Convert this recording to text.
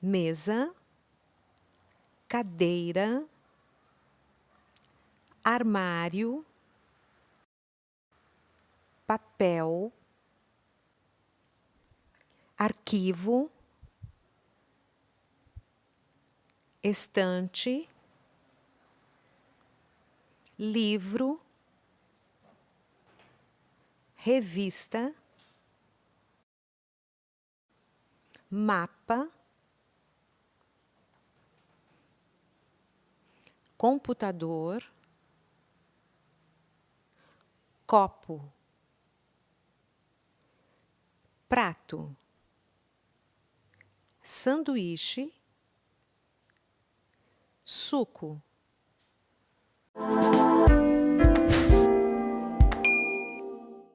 mesa, cadeira, armário, papel, arquivo, estante, livro, revista, mapa, computador, copo, prato, sanduíche, suco.